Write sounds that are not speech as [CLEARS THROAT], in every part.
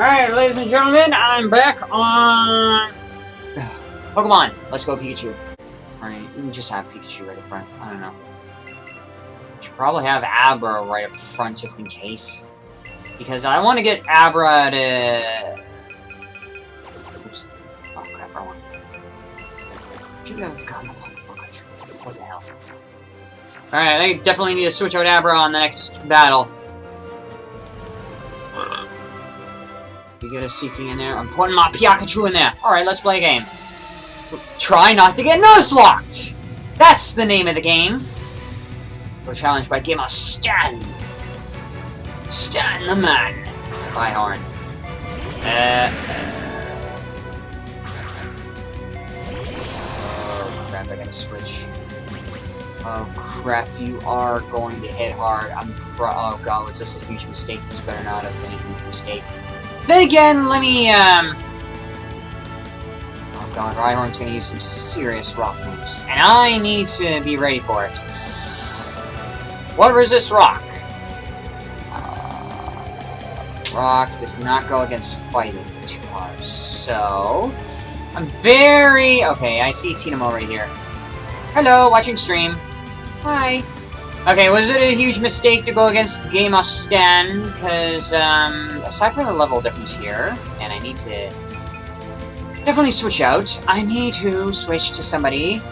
Alright, ladies and gentlemen, I'm back on... Pokemon! Let's go Pikachu. Alright, just have Pikachu right up front. I don't know. Should probably have Abra right up front just in case. Because I want to get Abra to... Oops. Oh crap, wrong one. Should have gotten a Pokemon Country. What the hell? Alright, I definitely need to switch out Abra on the next battle. We get Seaking in there. I'm putting my Pikachu in there. Alright, let's play a game. Try not to get Nuzlocked! That's the name of the game. We're challenged by Gamer Stan. Stan the man. Rhyhorn. Uh, oh crap, I gotta switch. Oh crap, you are going to hit hard. I'm pro- oh god, was this a huge mistake? This better not have been a huge mistake. Then again, let me, um... Oh god, Rhyhorn's gonna use some serious rock moves. And I need to be ready for it. What resists rock? Uh, rock does not go against fighting too hard. So... I'm very... Okay, I see Tinamo right here. Hello, watching stream. Hi. Okay, was it a huge mistake to go against Gamer Stan? Because, um, aside from the level difference here, and I need to definitely switch out, I need to switch to somebody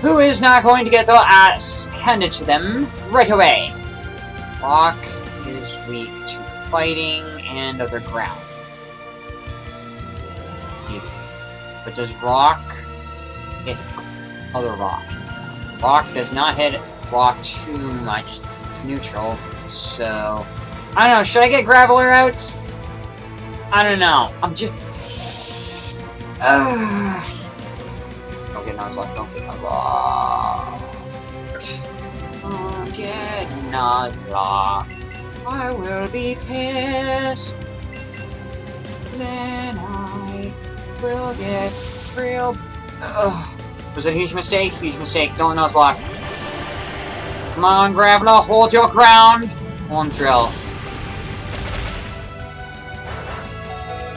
who is not going to get their ass handed to them right away. Rock is weak to fighting and other ground. But does Rock hit other Rock? Rock does not hit rock too much. It's neutral, so... I don't know, should I get Graveler out? I don't know. I'm just... [SIGHS] Don't get Nuzlocke, don't get Nuzlocke. Don't get Nuzlocke. I will be pissed. Then I will get real... Ugh. Was it a huge mistake? Huge mistake. Don't Nuzlocke. Come on, Graveler, hold your ground. Drill.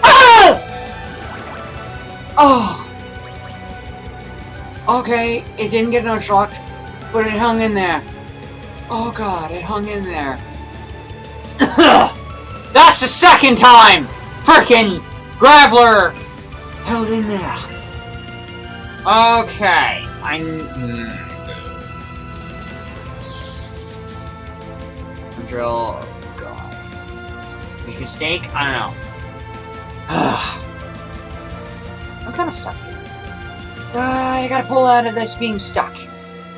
Ah! Oh! Okay, it didn't get no shot, but it hung in there. Oh god, it hung in there. [COUGHS] That's the second time! Frickin' Graveler held in there. Okay, I... drill. Oh, God. Mistake? I don't know. I'm kind of stuck here. I gotta pull out of this being stuck.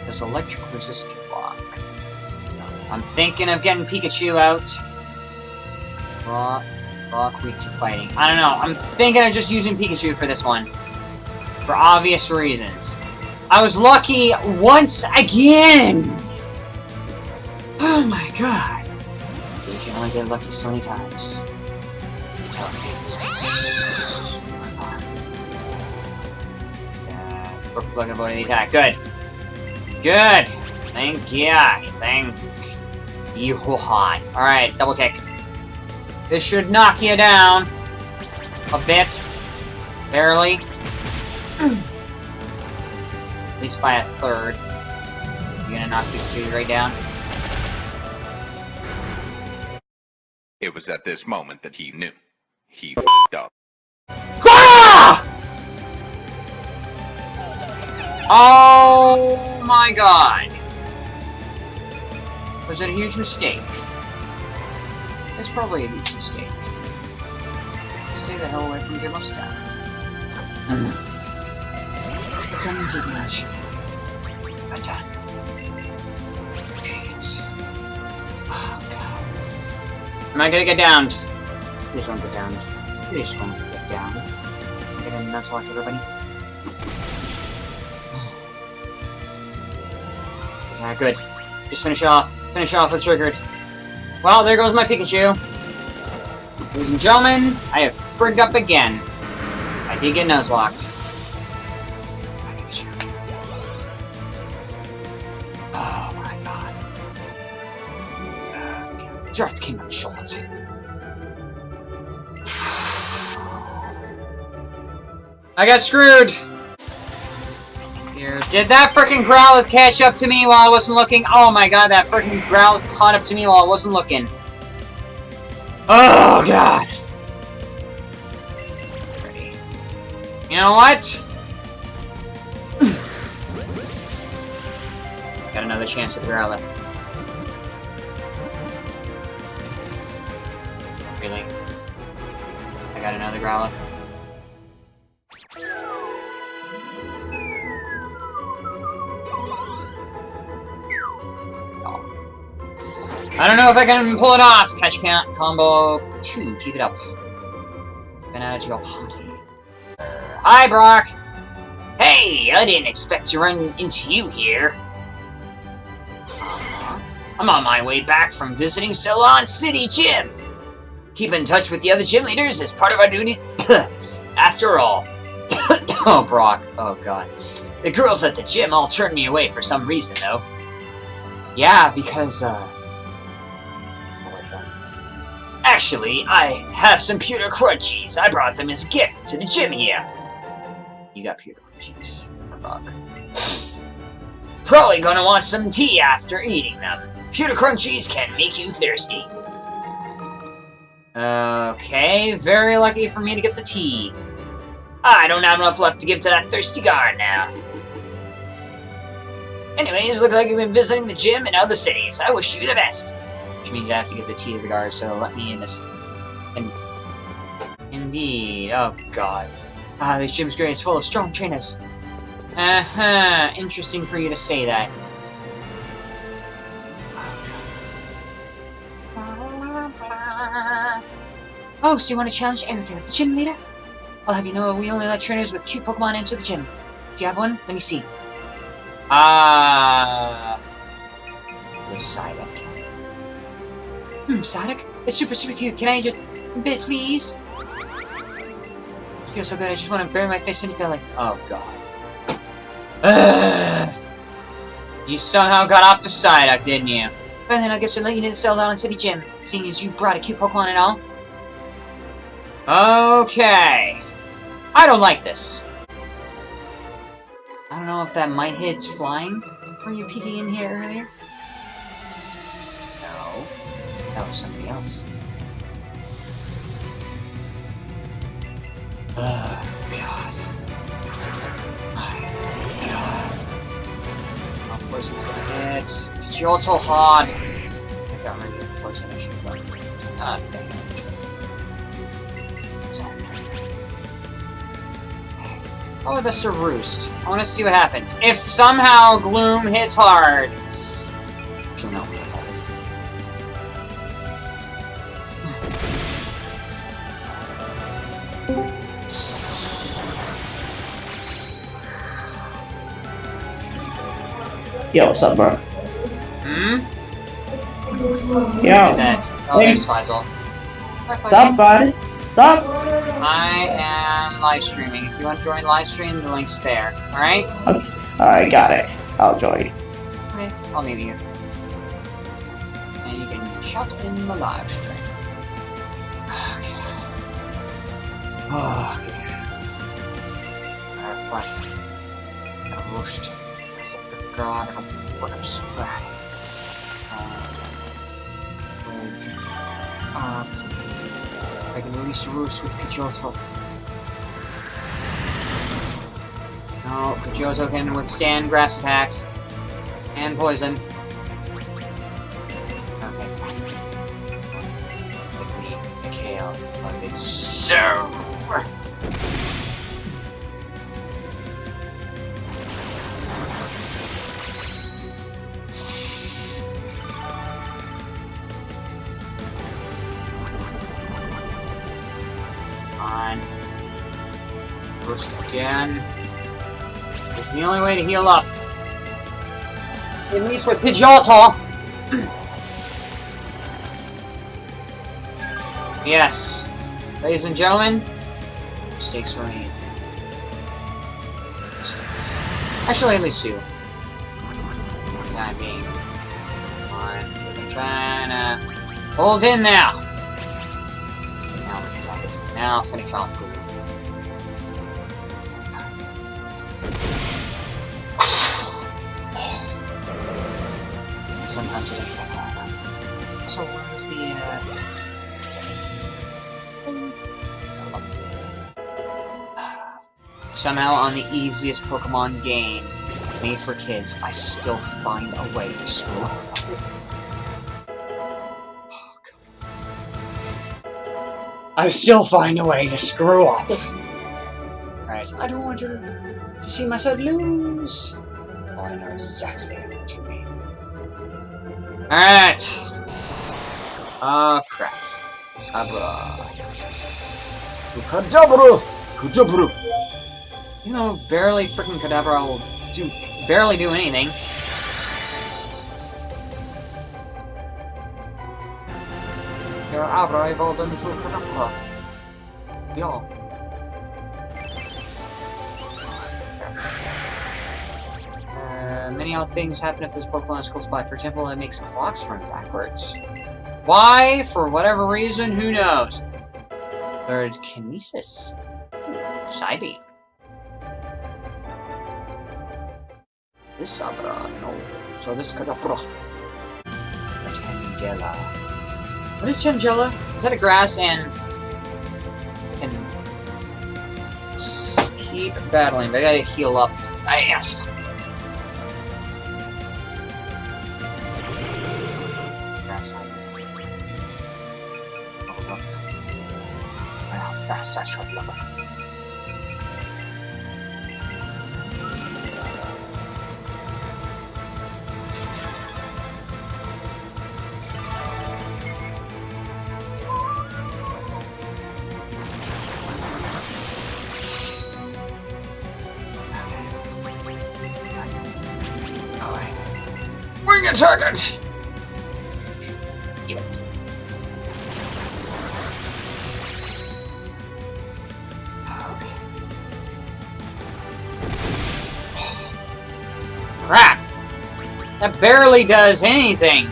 There's electric resistor block. I'm thinking of getting Pikachu out. Rock, rock weak to fighting. I don't know. I'm thinking of just using Pikachu for this one. For obvious reasons. I was lucky once again! Oh my god only get lucky so many times. Looking about the attack. Good. Good. Thank you. Thank you. Alright, double kick. This should knock you down. A bit. Barely. At least by a third. You're gonna knock these two right down. It was at this moment that he knew. He f***ed up. Ah! Oh my god. Was it a huge mistake? It's probably a huge mistake. Stay the hell away from Give Us Down. Come to the match. I'm done. Am I gonna get downed? Please don't get downed. Please don't get downed. I'm gonna nuzlocke everybody. Alright, good. Just finish off. Finish off with Triggered. Well, there goes my Pikachu. Ladies and gentlemen, I have frigged up again. I did get Nuzlocked. Oh Drat came up short. I got screwed! Here, did that freaking Growlithe catch up to me while I wasn't looking? Oh my god, that freaking Growlithe caught up to me while I wasn't looking. Oh god! You know what? [SIGHS] got another chance with Growlithe. Really? I got another Growlithe. I don't know if I can pull it off. Catch count combo two. Keep it up. Been out to your party. Uh, hi, Brock. Hey, I didn't expect to run into you here. Uh-huh. I'm on my way back from visiting Celadon City Gym. Keep in touch with the other gym leaders as part of our duties. [COUGHS] After all. [COUGHS] oh, Brock. Oh, God. The girls at the gym all turned me away for some reason, though. Yeah, because, uh... Actually, I have some pewter crunchies. I brought them as a gift to the gym here. You got pewter crunchies. Fuck. [SIGHS] Probably gonna want some tea after eating them. Pewter crunchies can make you thirsty. Okay, very lucky for me to get the tea. I don't have enough left to give to that thirsty guard now. Anyways, looks like you've been visiting the gym in other cities. I wish you the best which means I have to get the tea to the guard, so let me in this... In Indeed. Oh, God. Ah, this gym's great. It's full of strong trainers. Uh-huh. Interesting for you to say that. Oh, so you want to challenge Erika, the gym leader? I'll have you know we only let trainers with cute Pokemon enter the gym. Do you have one? Let me see. Ah... Uh, Decided. Hmm, Sonic? It's super, super cute. Can I just... bit, please? It feels so good, I just want to bury my face in the belly. Oh, God. [SIGHS] you somehow got off the Psyduck, didn't you? Well, then I guess I'll let you to Celadon City Gym, seeing as you brought a cute Pokemon and all. Okay. I don't like this. I don't know if that might hit flying. Were you peeking in here earlier? That was somebody else. Oh, God. My God. Gonna hit? Pidgeotto hard. I got rid of poison issue, but... Ah, dang it. Probably best to roost. I want to see what happens. If somehow Gloom hits hard, Yo, what's up, bro? Hmm? Yo. Oh, there's Faisal. What's up, buddy? What's up? I am live streaming. If you want to join live stream, the link's there. Alright? Okay. Alright, got it. I'll join. Okay, I'll meet you. And you can shut in the live stream. Okay. Oh, [SIGHS] okay. Gotta fight. Gotta roast god, I'm fucking spat. Uh, I can release Roost with Pidgeotto. No, Pidgeotto can withstand grass attacks. And poison. Okay. Give me a. Like so. Again. It's the only way to heal up. At least with Pidgeotto. [CLEARS THROAT] yes. Ladies and gentlemen, mistakes remain. Mistakes. Actually, at least two. Time being. I'm trying to hold in now. Now, now finish off Somehow on the easiest Pokemon game made for kids, I still find a way to screw up. I still find a way to screw up. Right, I don't want you to see myself lose. Oh, I know exactly what you mean. Alright. Ah, crap. Abra. Kadabra! Kadabra! You know, barely freaking Kadabra will do barely do anything. Your Abra evolved into Kadabra. Y'all. Uh, many odd things happen if this Pokemon is close by. For example, it makes clocks run backwards. Why? For whatever reason, who knows? Third, Kinesis. Psybeam. This Abra, no. So this Kadabra. Tangela. What is Tangela? Is that a grass and... can... keep battling, but I gotta heal up fast. Grass type. Hold up. Fast that should. Okay. Crap! That barely does anything!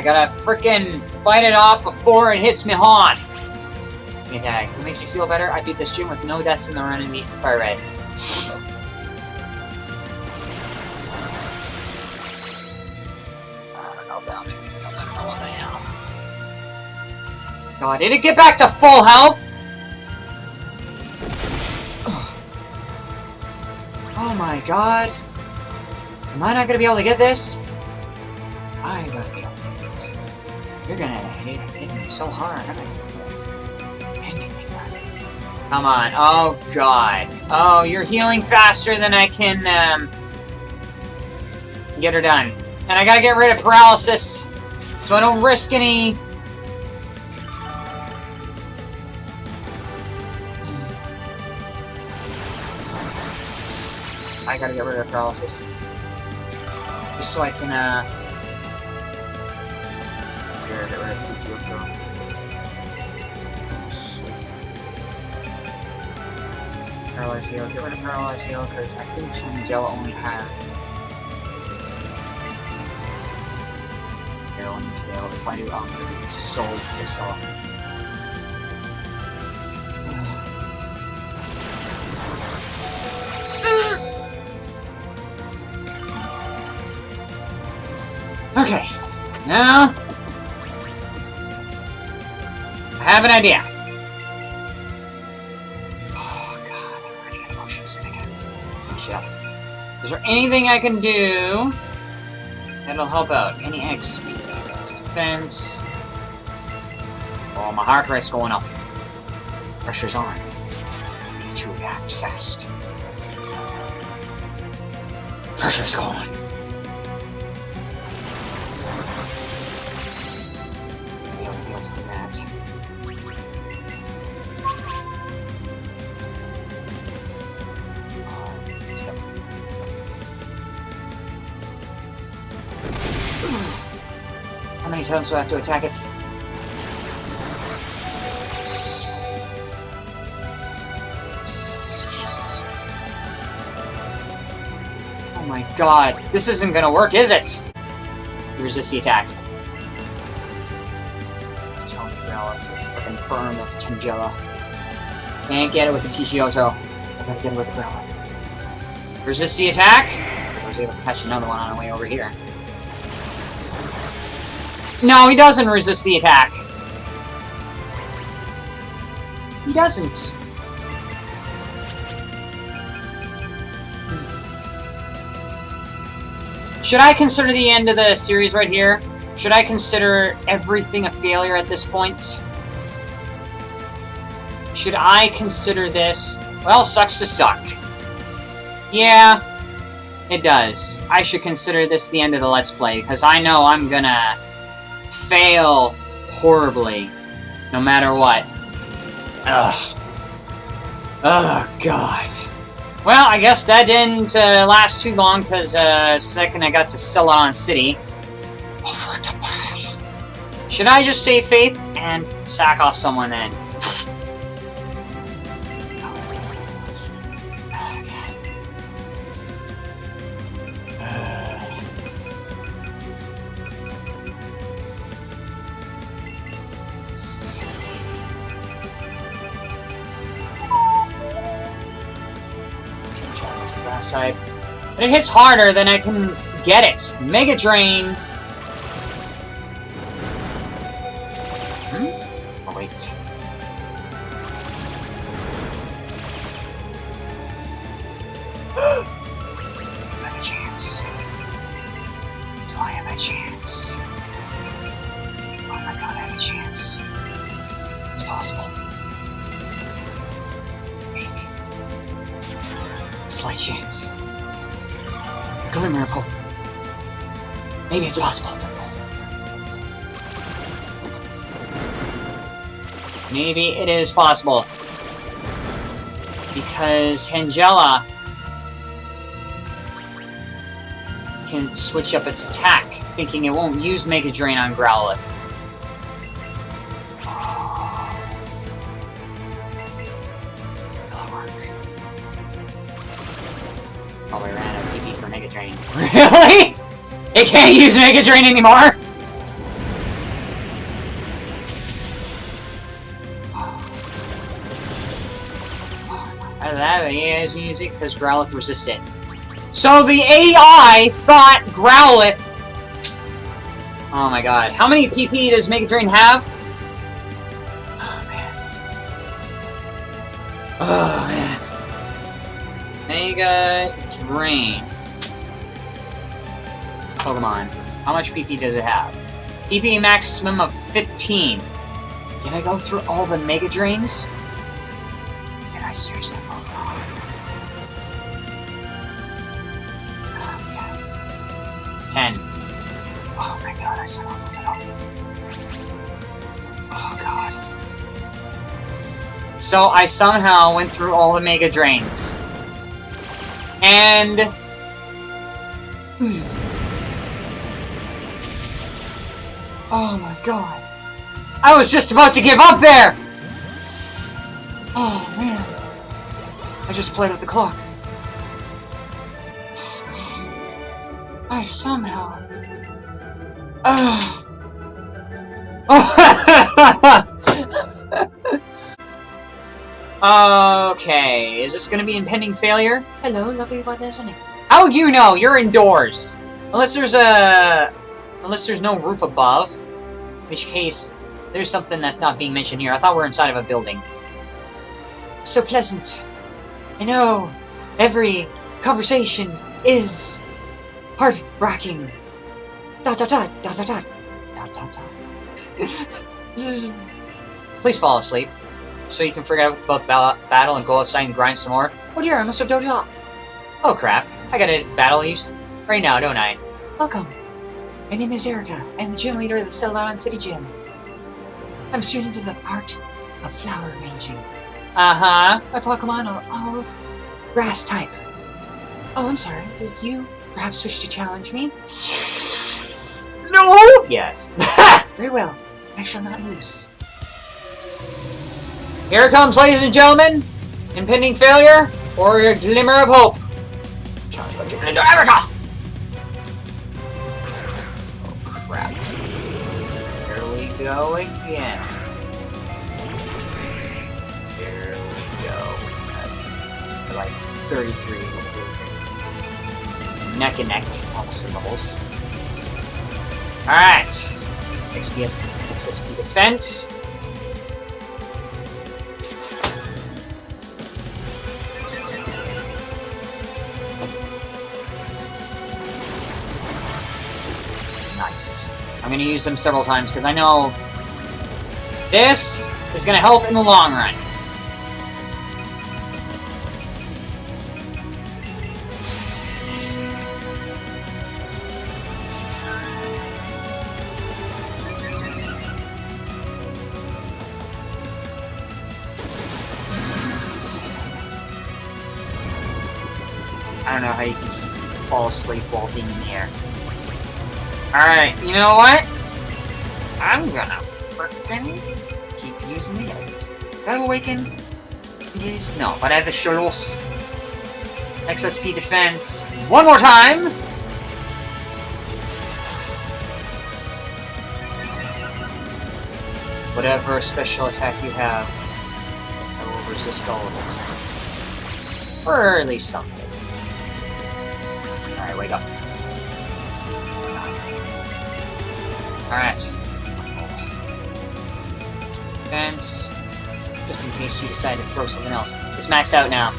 I gotta frickin' fight it off before it hits me hard. Attack. What makes you feel better? I beat this gym with no deaths in the run and beat Fire Red. Ah, Hell. God, did it get back to full health? Oh my god. Am I not gonna be able to get this? So hard. Done. Come on. Oh god. Oh, you're healing faster than I can, um, get her done. And I gotta get rid of paralysis so I don't risk any I gotta get rid of paralysis. Just so I can, uh... Get rid of Paralyze heal, get rid of paralyze heal, because I think Tangela only has... Let me tail. If I do, I'm gonna be so pissed off. [SIGHS] Okay, now have an idea. Oh god, I'm already got emotions and I gotta finish up. Is there anything I can do that'll help out? Any X speed, defense. Oh, my heart rate's going up. Pressure's on. Need to react fast. Pressure's going. many times do I have to attack it? Oh my god, this isn't gonna work, is it? Resist the attack. Fucking firm of Tangela. Can't get it with the Kishioto. I gotta get it with the ground. Resist the attack! I was able to catch another one on the way over here. No, he doesn't resist the attack. He doesn't. Should I consider the end of the series right here? Should I consider everything a failure at this point? Should I consider this... Well, sucks to suck. Yeah, it does. I should consider this the end of the Let's Play, because I know I'm gonna fail horribly, no matter what. Ugh. Oh, God. Well, I guess that didn't uh, last too long, because uh, second I got to Celadon City. Should I just save Faith and sack off someone then? Type. And it hits harder than I can get it. Mega Drain. Is possible. Because Tangela can switch up its attack, thinking it won't use Mega Drain on Growlithe. Work? Probably ran out of PP for Mega Drain. [LAUGHS] Really? It can't use Mega Drain anymore? The AI is music because Growlithe resisted. So the AI thought Growlithe... Oh my god. How many PP does Mega Drain have? Oh man. Oh man. Mega Drain. Pokemon. How much PP does it have? PP maximum of 15. Did I go through all the Mega Drains? Did I seriously So I somehow went through all the Mega Drains. And... [SIGHS] Oh my god. I was just about to give up there! Oh man. I just played with the clock. [SIGHS] I somehow... [SIGHS] Ugh. [LAUGHS] okay, is this gonna be impending failure? Hello, lovely weather, isn't it? How would you know? You're indoors. Unless there's a... Unless there's no roof above. In which case, there's something that's not being mentioned here. I thought we are inside of a building. So pleasant. I know every conversation is heart-racking. Dot dot dot dot dot dot dot dot dot. [LAUGHS] Please fall asleep, so you can forget about ba battle and go outside and grind some more. Oh dear, I must have dozed off. Oh crap, I gotta battle use right now, don't I? Welcome. My name is Erika. I am the gym leader of the Celadon City Gym. I'm a student of the art of flower arranging. Uh-huh. My Pokemon are all grass type. Oh, I'm sorry. Did you perhaps wish to challenge me? No! Yes. Very well. I shall not lose. Here it comes, ladies and gentlemen. Impending failure or a glimmer of hope. challenge by Chicken into America! Oh crap. Here we go again. Here we go. Like 33 neck and neck, almost in doubles. Alright. XPS, XSP defense. I'm gonna use them several times because I know this is gonna help in the long run. I don't know how you can fall asleep while being in the air. Alright, you know what? I'm gonna frickin' keep using the others. Do I Awaken? Yes, no, but I have the Shadow's XSP defense one more time! Whatever special attack you have, I will resist all of it. Or at least some of it. Alright, wake up. Alright. Defense. Just in case you decide to throw something else. It's maxed out now.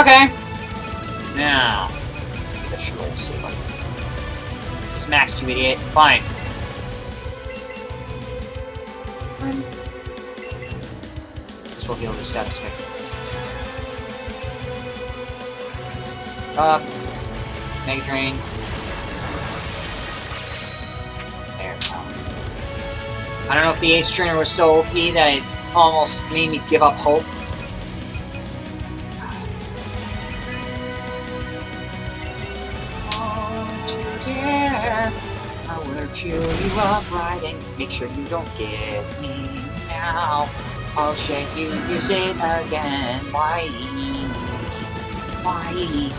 Okay. Now. The scroll silver. It's maxed, you idiot. Fine. Fine. This will heal the status effect. Up. Mega Drain. I don't know if the Ace Trainer was so OP that it almost made me give up hope. You dare. I chew you up right and make sure you don't get me now. I'll shake you, use it again. Why? Why?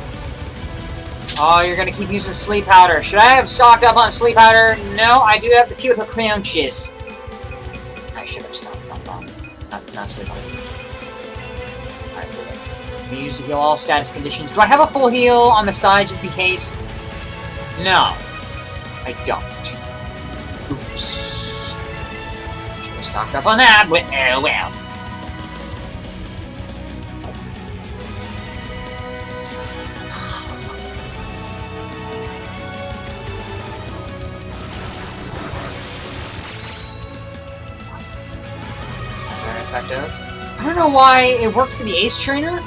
Oh, you're gonna keep using sleep powder. Should I have stocked up on sleep powder? No, I do have the pewter crunches. I should have stopped on not, not sleep powder. Alright. We use heal all status conditions. Do I have a full heal on the side just in case? No. I don't. Oops. Should have stocked up on that, but oh well. I don't know why it worked for the Ace Trainer,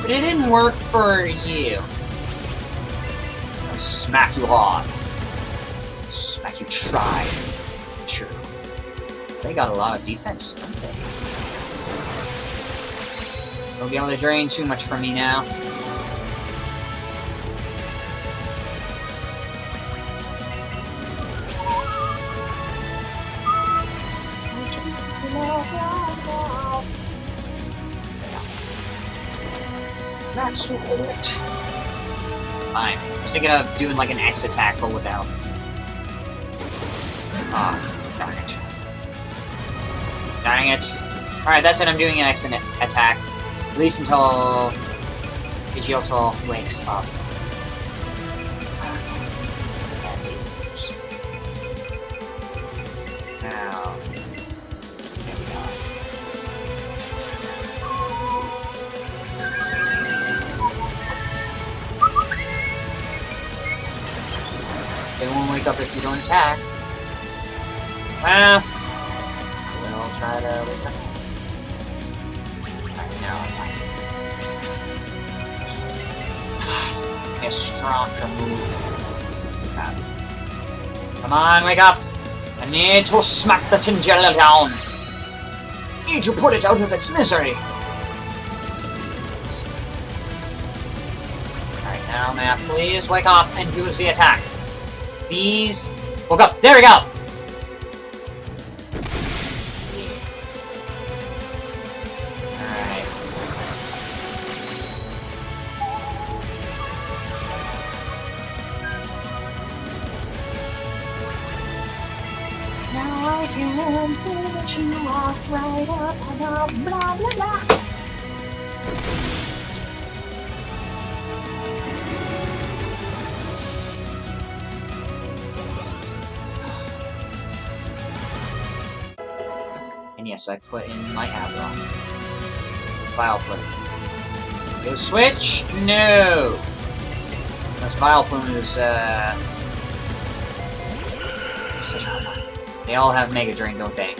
but it didn't work for you. I'll smack you hard. Smack you try. True. They got a lot of defense, don't they? Don't be able to drain too much from me now. Thinking of doing like an attack, but without. Ah, darn it. Dang it. Alright, that's it. I'm doing an X attack. At least until Pidgeotto wakes up. Wake up if you don't attack. Ah. Well, we'll try to wake up. Alright, now I'm [SIGHS] stronger move. Crap. Come on, wake up! I need to smack the Tangela down! I Need to put it out of its misery! Alright, now, Matt, please wake up and use the attack these Look up. There we go! Now I can you right up and blah blah blah. Yes, I put in my Avalon. Vileplume. Go switch? No! This Vileplume is, uh... Hard time. They all have Mega Drain, don't they?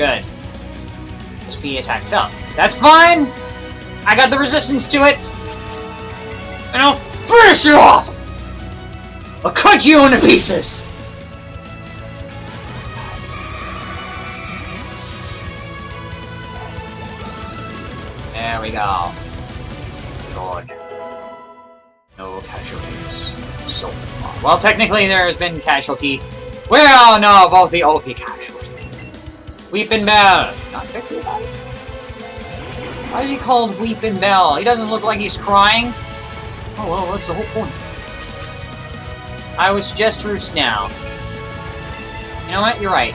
Good. Speed attack fell. Oh, that's fine! I got the resistance to it! And I'll finish you off! I'll cut you into pieces! There we go. Good. No casualties. So far. Well, technically there has been casualty. We all know about the OP casualty. Weepinbell. Not Victreebel? Why is he called Weepinbell? He doesn't look like he's crying. Oh, well, that's the whole point. I was just Roost now. You know what? You're right.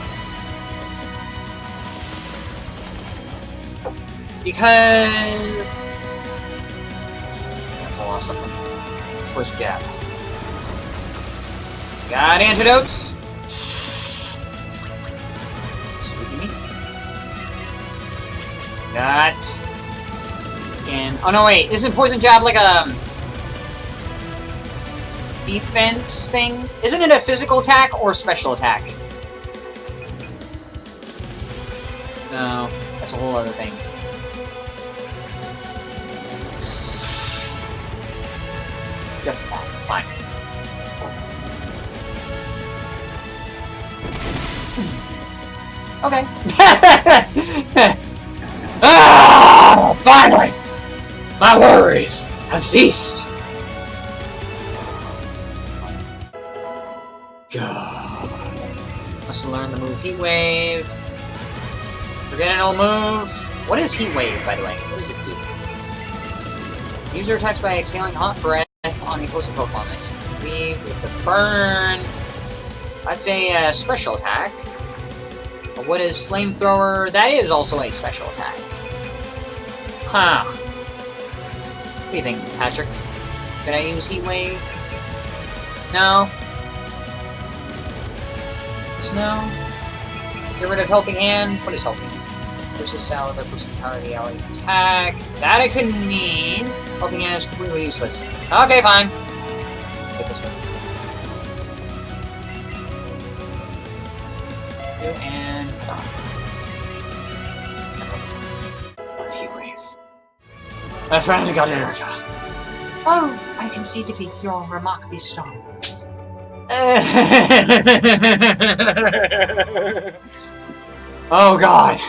Because... I Pull off something. First jab. Got antidotes? Got... And... Oh no, wait. Isn't Poison Jab like a... Um, defense thing? Isn't it a physical attack or special attack? No. That's a whole other thing. Just attack. Fine. Okay. [LAUGHS] finally! My worries have ceased. God. Must learn the move Heat Wave. Forget an old move. What is Heat Wave, by the way? What does it do? User attacks by exhaling hot breath on the opposing Pokemon. Nice weave with the burn. That's a uh, special attack. What is Flamethrower? That is also a special attack. What do you think, Patrick? Can I use Heat Wave? No? No. Get rid of Helping Hand. What is Helping Hand? Versus style of boosts the power of the allies attack. That I couldn't need. Helping Hand is completely useless. Okay, fine. Get this one. And oh. I finally got Erika. Oh, I can see defeat. You're remarkably strong. [LAUGHS] oh god.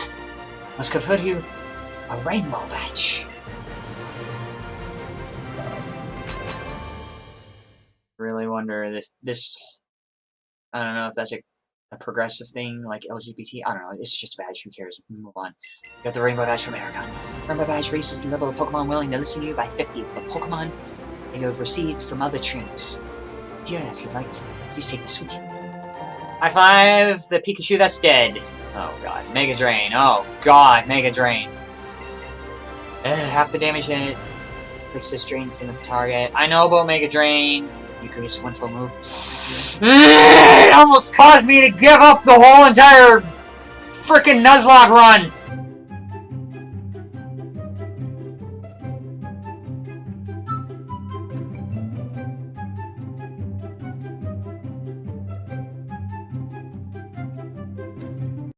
Must confer you a rainbow badge. Really wonder this this I don't know if that's a, a progressive thing like LGBT. I don't know. It's just a badge. Who cares? Move on. Got the rainbow badge from Aragon. Rainbow badge raises the level of Pokemon willing to listen to you by 50 for Pokemon that you have received from other trainers. Here, if you'd like to, please take this with you. High five the Pikachu that's dead. Oh god, Mega Drain. Oh god, Mega Drain. Uh, half the damage in it. Fix this drain from the target. I know about Mega Drain. You could use one full move. it almost caused me to give up the whole entire freaking Nuzlocke run.